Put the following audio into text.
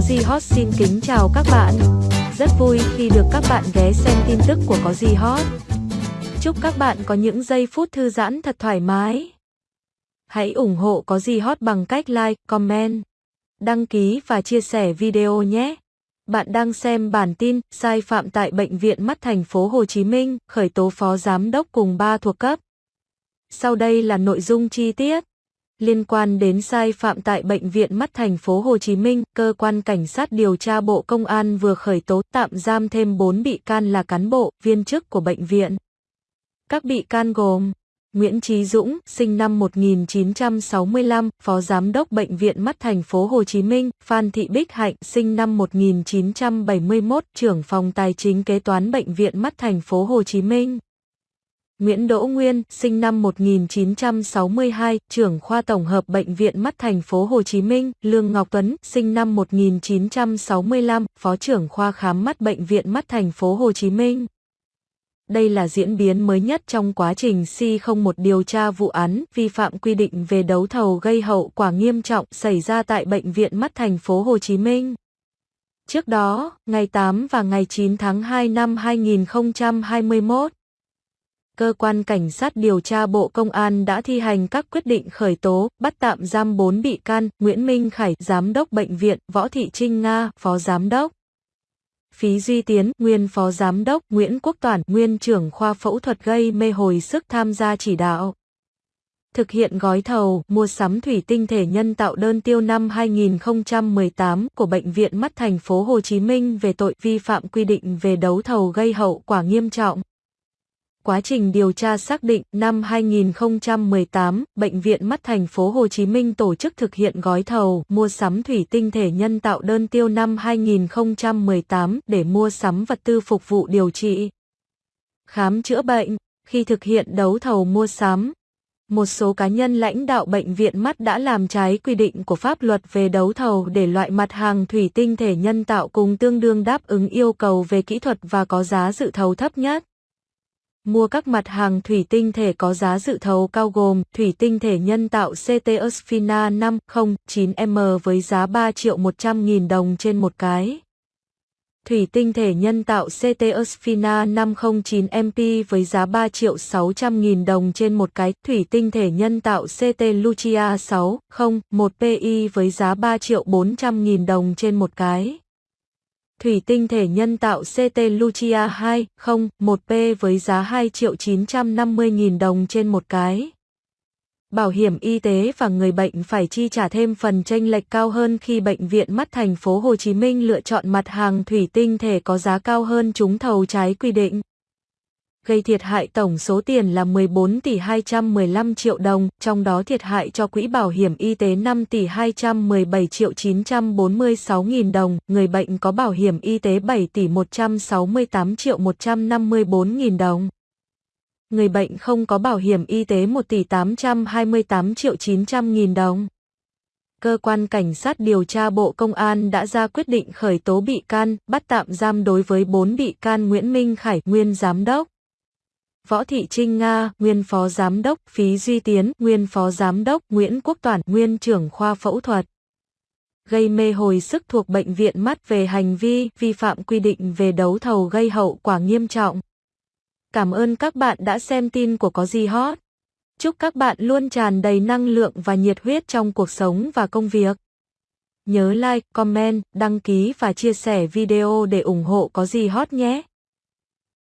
Có gì hot xin kính chào các bạn. Rất vui khi được các bạn ghé xem tin tức của Có gì hot. Chúc các bạn có những giây phút thư giãn thật thoải mái. Hãy ủng hộ Có gì hot bằng cách like, comment, đăng ký và chia sẻ video nhé. Bạn đang xem bản tin sai phạm tại bệnh viện mắt thành phố Hồ Chí Minh, khởi tố phó giám đốc cùng ba thuộc cấp. Sau đây là nội dung chi tiết. Liên quan đến sai phạm tại Bệnh viện Mắt thành phố Hồ Chí Minh, cơ quan cảnh sát điều tra Bộ Công an vừa khởi tố tạm giam thêm 4 bị can là cán bộ, viên chức của bệnh viện. Các bị can gồm Nguyễn Chí Dũng, sinh năm 1965, Phó Giám đốc Bệnh viện Mắt thành phố Hồ Chí Minh, Phan Thị Bích Hạnh, sinh năm 1971, trưởng phòng tài chính kế toán Bệnh viện Mắt thành phố Hồ Chí Minh. Nguyễn Đỗ Nguyên, sinh năm 1962, trưởng khoa tổng hợp bệnh viện mắt thành phố Hồ Chí Minh, Lương Ngọc Tuấn, sinh năm 1965, phó trưởng khoa khám mắt bệnh viện mắt thành phố Hồ Chí Minh. Đây là diễn biến mới nhất trong quá trình C01 điều tra vụ án vi phạm quy định về đấu thầu gây hậu quả nghiêm trọng xảy ra tại bệnh viện mắt thành phố Hồ Chí Minh. Trước đó, ngày 8 và ngày 9 tháng 2 năm 2021, cơ quan cảnh sát điều tra Bộ Công an đã thi hành các quyết định khởi tố, bắt tạm giam 4 bị can, Nguyễn Minh Khải, giám đốc bệnh viện, Võ Thị Trinh Nga, phó giám đốc. Phí Duy Tiến, nguyên phó giám đốc, Nguyễn Quốc Toản, nguyên trưởng khoa phẫu thuật gây mê hồi sức tham gia chỉ đạo. Thực hiện gói thầu mua sắm thủy tinh thể nhân tạo đơn tiêu năm 2018 của bệnh viện mắt thành phố Hồ Chí Minh về tội vi phạm quy định về đấu thầu gây hậu quả nghiêm trọng. Quá trình điều tra xác định, năm 2018, Bệnh viện Mắt thành phố Hồ Chí Minh tổ chức thực hiện gói thầu mua sắm thủy tinh thể nhân tạo đơn tiêu năm 2018 để mua sắm vật tư phục vụ điều trị, khám chữa bệnh. Khi thực hiện đấu thầu mua sắm, một số cá nhân lãnh đạo bệnh viện mắt đã làm trái quy định của pháp luật về đấu thầu để loại mặt hàng thủy tinh thể nhân tạo cùng tương đương đáp ứng yêu cầu về kỹ thuật và có giá dự thầu thấp nhất mua các mặt hàng thủy tinh thể có giá dự thầu cao gồm thủy tinh thể nhân tạo CT Osfina 509M với giá 3 triệu 100 nghìn đồng trên một cái. Thủy tinh thể nhân tạo CT Osfina 509MP với giá 3 triệu 600 nghìn đồng trên một cái. Thủy tinh thể nhân tạo CT Lucia 601 PI với giá 3 triệu 400 nghìn đồng trên một cái thủy tinh thể nhân tạo CT Lucia 201P với giá 2 triệu 950 nghìn đồng trên một cái. Bảo hiểm y tế và người bệnh phải chi trả thêm phần tranh lệch cao hơn khi bệnh viện mắt thành phố Hồ Chí Minh lựa chọn mặt hàng thủy tinh thể có giá cao hơn trúng thầu trái quy định gây thiệt hại tổng số tiền là 14 tỷ 215 triệu đồng, trong đó thiệt hại cho quỹ bảo hiểm y tế 5 tỷ 217 triệu 946 nghìn đồng, người bệnh có bảo hiểm y tế 7 tỷ 168 triệu 154 nghìn đồng. Người bệnh không có bảo hiểm y tế 1 tỷ 828 triệu 900 nghìn đồng. Cơ quan Cảnh sát điều tra Bộ Công an đã ra quyết định khởi tố bị can, bắt tạm giam đối với 4 bị can Nguyễn Minh Khải, nguyên giám đốc, Võ Thị Trinh Nga, nguyên phó giám đốc, Phí Duy Tiến, nguyên phó giám đốc, Nguyễn Quốc Toản, nguyên trưởng khoa phẫu thuật. Gây mê hồi sức thuộc bệnh viện mắt về hành vi vi phạm quy định về đấu thầu gây hậu quả nghiêm trọng. Cảm ơn các bạn đã xem tin của Có gì hot. Chúc các bạn luôn tràn đầy năng lượng và nhiệt huyết trong cuộc sống và công việc. Nhớ like, comment, đăng ký và chia sẻ video để ủng hộ Có gì hot nhé.